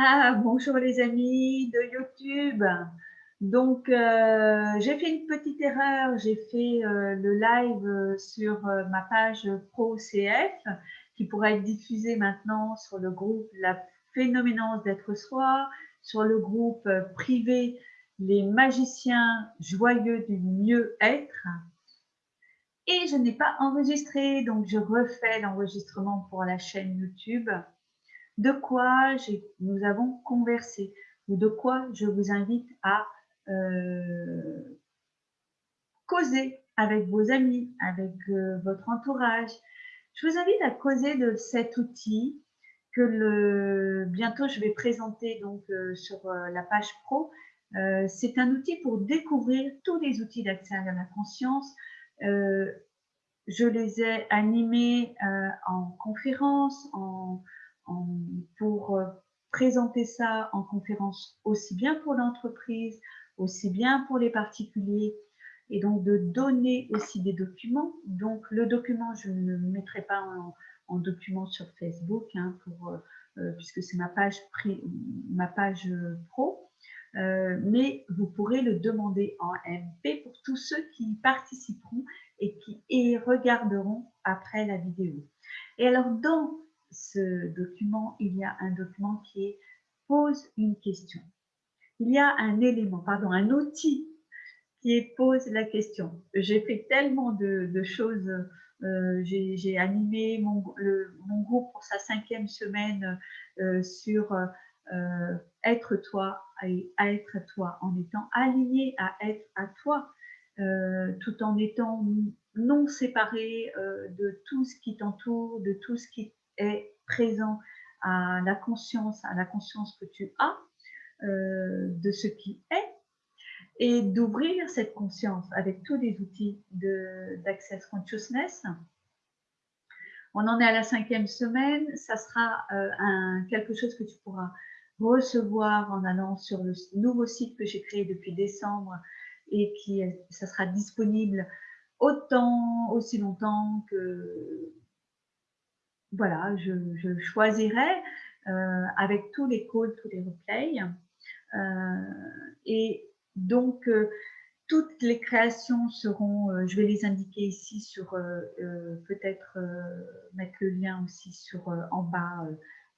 Ah, bonjour les amis de YouTube. Donc, euh, j'ai fait une petite erreur. J'ai fait euh, le live euh, sur ma page Pro CF qui pourrait être diffusée maintenant sur le groupe La Phénoménance d'être soi, sur le groupe privé Les magiciens joyeux du mieux-être. Et je n'ai pas enregistré, donc je refais l'enregistrement pour la chaîne YouTube de quoi nous avons conversé ou de quoi je vous invite à euh, causer avec vos amis, avec euh, votre entourage. Je vous invite à causer de cet outil que bientôt je vais présenter donc euh, sur la page pro. C'est un outil pour découvrir tous les outils d'accès à la conscience. je les ai animés en conférence, en, pour euh, présenter ça en conférence aussi bien pour l'entreprise, aussi bien pour les particuliers, et donc de donner aussi des documents. Donc le document, je ne mettrai pas en, document sur Facebook, hein, euh, euh, puisque c'est ma page, pro, mais vous pourrez le demander en MP pour tous ceux qui participeront et qui et regarderont après la vidéo. Et alors dans ce document, il y a un document qui pose une question. Il y a un élément, pardon, un outil qui pose la question. J'ai fait tellement de, choses, euh, j'ai animé mon, groupe pour sa cinquième semaine euh, sur euh, être toi et être toi en étant aligné à être à toi, tout en étant non séparé de tout ce qui t'entoure, de tout ce qui présent à la conscience, à la conscience que tu as euh, de ce qui est et d'ouvrir cette conscience avec tous les outils d'Access Consciousness. On en est à la cinquième semaine. Ça sera euh, quelque chose que tu pourras recevoir en allant sur le nouveau site que j'ai créé depuis décembre et qui ça sera disponible autant, aussi longtemps que voilà, je, choisirai euh, avec tous les calls, tous les replays. Euh, et donc, euh, toutes les créations seront, je vais les indiquer ici sur, peut-être mettre le lien aussi sur en bas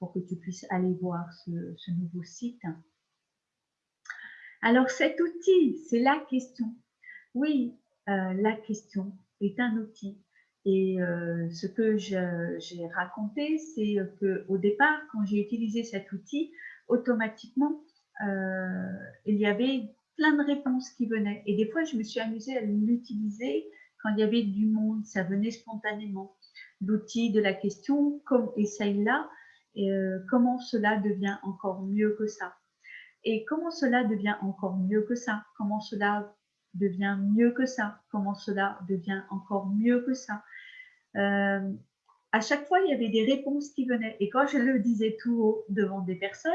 pour que tu puisses aller voir ce nouveau site. Alors cet outil, c'est la question. Oui, la question est un outil et euh, ce que j'ai raconté, c'est qu'au départ, quand j'ai utilisé cet outil, automatiquement, euh, il y avait plein de réponses qui venaient. Et des fois, je me suis amusée à l'utiliser quand il y avait du monde, ça venait spontanément. L'outil de la question, comme essaye-là, euh, comment cela devient encore mieux que ça? Et comment cela devient encore mieux que ça? Comment cela devient mieux que ça? Comment cela devient encore mieux que ça? Euh, à chaque fois, il y avait des réponses qui venaient. Et quand je le disais tout haut devant des personnes,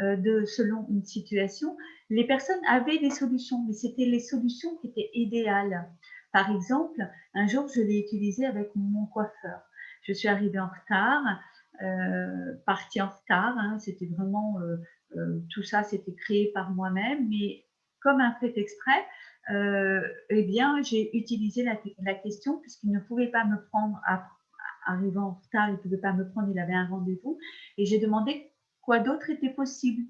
euh, selon une situation, les personnes avaient des solutions, mais c'était les solutions qui étaient idéales. Par exemple, un jour, je l'ai utilisé avec mon coiffeur. Je suis arrivée en retard, euh, partie en retard. Hein, c'était vraiment tout ça, c'était créé par moi-même, mais comme un fait exprès, euh, eh bien, j'ai utilisé la, question puisqu'il ne pouvait pas me prendre, arrivant en retard, il ne pouvait pas me prendre, il avait un rendez-vous, et j'ai demandé quoi d'autre était possible.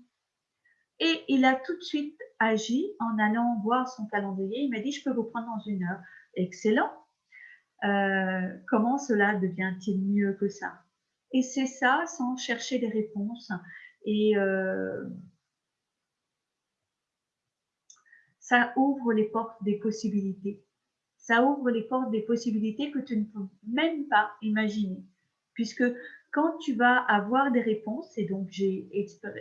Et il a tout de suite agi en allant voir son calendrier. Il m'a dit, je peux vous prendre dans une heure. Excellent. Euh, comment cela devient-il mieux que ça? Et c'est ça, sans chercher des réponses. Et euh, ça ouvre les portes des possibilités. Ça ouvre les portes des possibilités que tu ne peux même pas imaginer. Puisque quand tu vas avoir des réponses, et donc j'ai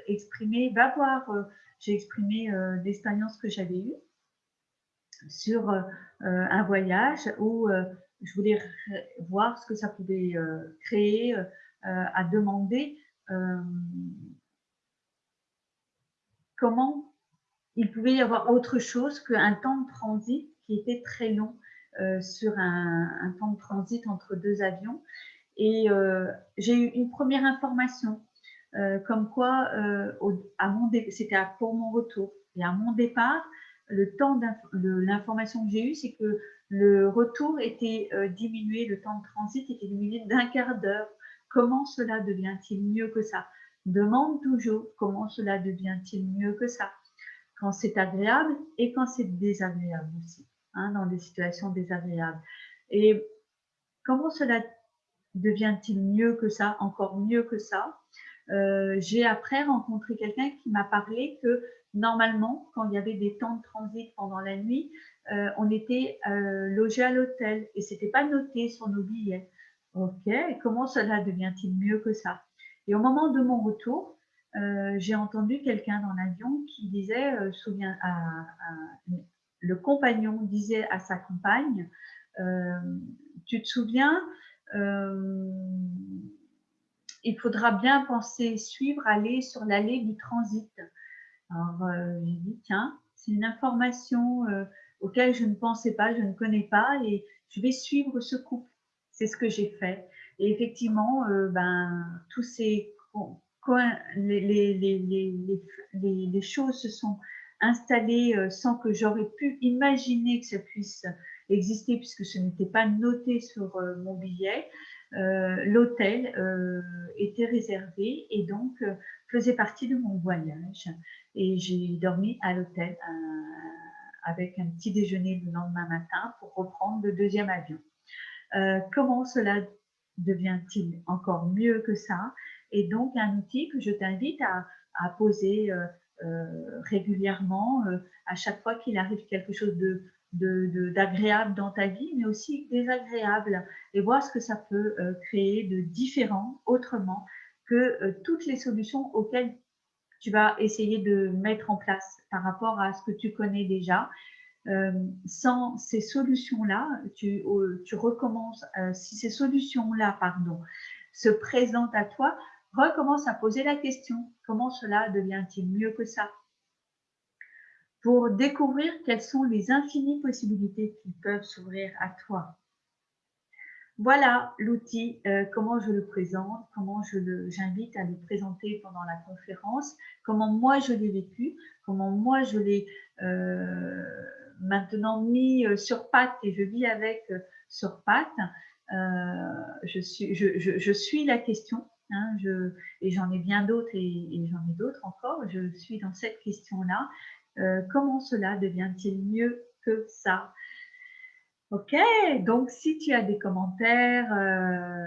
exprimé, va voir, euh, j'ai exprimé euh, l'expérience que j'avais eue sur euh, un voyage où je voulais voir ce que ça pouvait créer, à demander comment il pouvait y avoir autre chose qu'un temps de transit qui était très long euh, sur un, temps de transit entre deux avions. Et euh, j'ai eu une première information. comme quoi, c'était pour mon retour. Et à mon départ, l'information que j'ai eue, c'est que le retour était diminué, le temps de transit était diminué d'un quart d'heure. Comment cela devient-il mieux que ça? Demande toujours comment cela devient-il mieux que ça quand c'est agréable et quand c'est désagréable aussi, hein, dans des situations désagréables. Et comment cela devient-il mieux que ça, encore mieux que ça? Euh, J'ai après rencontré quelqu'un qui m'a parlé que normalement, quand il y avait des temps de transit pendant la nuit, euh, on était euh, logé à l'hôtel et c'était pas noté sur nos billets. Ok, comment cela devient-il mieux que ça? Et au moment de mon retour, euh, j'ai entendu quelqu'un dans l'avion qui disait, euh, souviens, le compagnon disait à sa compagne, euh, tu te souviens, il faudra bien penser suivre, aller sur l'allée du transit. Alors j'ai dit, tiens, c'est une information auquel je ne pensais pas, je ne connais pas, et je vais suivre ce couple. C'est ce que j'ai fait. Et effectivement, ben, tous ces les, les, les, choses se sont installées euh, sans que j'aurais pu imaginer que ça puisse exister puisque ce n'était pas noté sur euh, mon billet. Euh, l'hôtel était réservé et donc faisait partie de mon voyage. Et j'ai dormi à l'hôtel avec un petit déjeuner le lendemain matin pour reprendre le deuxième avion. comment cela devient-il encore mieux que ça? Et donc un outil que je t'invite à, poser euh, euh, régulièrement euh, à chaque fois qu'il arrive quelque chose de d'agréable dans ta vie, mais aussi désagréable, et voir ce que ça peut créer de différent, autrement, que toutes les solutions auxquelles tu vas essayer de mettre en place par rapport à ce que tu connais déjà. sans ces solutions-là, tu, tu recommences, si ces solutions-là, pardon, se présentent à toi, recommence à poser la question, comment cela devient-il mieux que ça? Pour découvrir quelles sont les infinies possibilités qui peuvent s'ouvrir à toi. Voilà l'outil, euh, comment je le présente, comment je j'invite à le présenter pendant la conférence, comment moi je l'ai vécu, comment moi je l'ai euh, maintenant mis euh, sur patte et je vis avec sur patte. je, suis, je suis la question, Hein, je, et j'en ai bien d'autres et, j'en ai d'autres encore. Je suis dans cette question-là. Euh, comment cela devient-il mieux que ça? Ok, donc si tu as des commentaires, euh,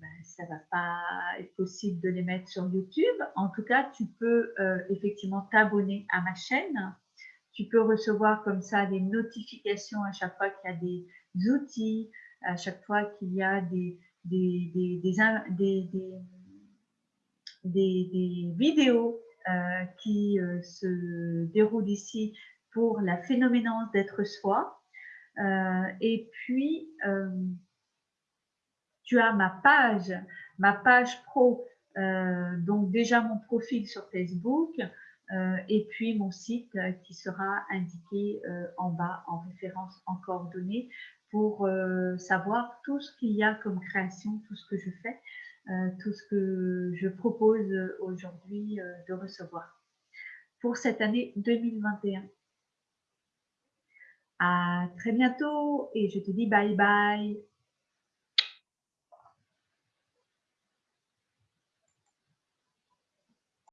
ben, ça ne va pas être possible de les mettre sur YouTube. En tout cas, tu peux euh, effectivement t'abonner à ma chaîne. Tu peux recevoir comme ça des notifications à chaque fois qu'il y a des outils, à chaque fois qu'il y a des, des, vidéos euh, qui euh, se déroulent ici pour la phénoménance d'être soi. Euh, et puis, tu as ma page, ma page pro, donc déjà mon profil sur Facebook, et puis mon site qui sera indiqué en bas en référence en coordonnées pour savoir tout ce qu'il y a comme création, tout ce que je fais. Euh, tout ce que je propose aujourd'hui euh, de recevoir pour cette année 2021. À très bientôt et je te dis bye bye.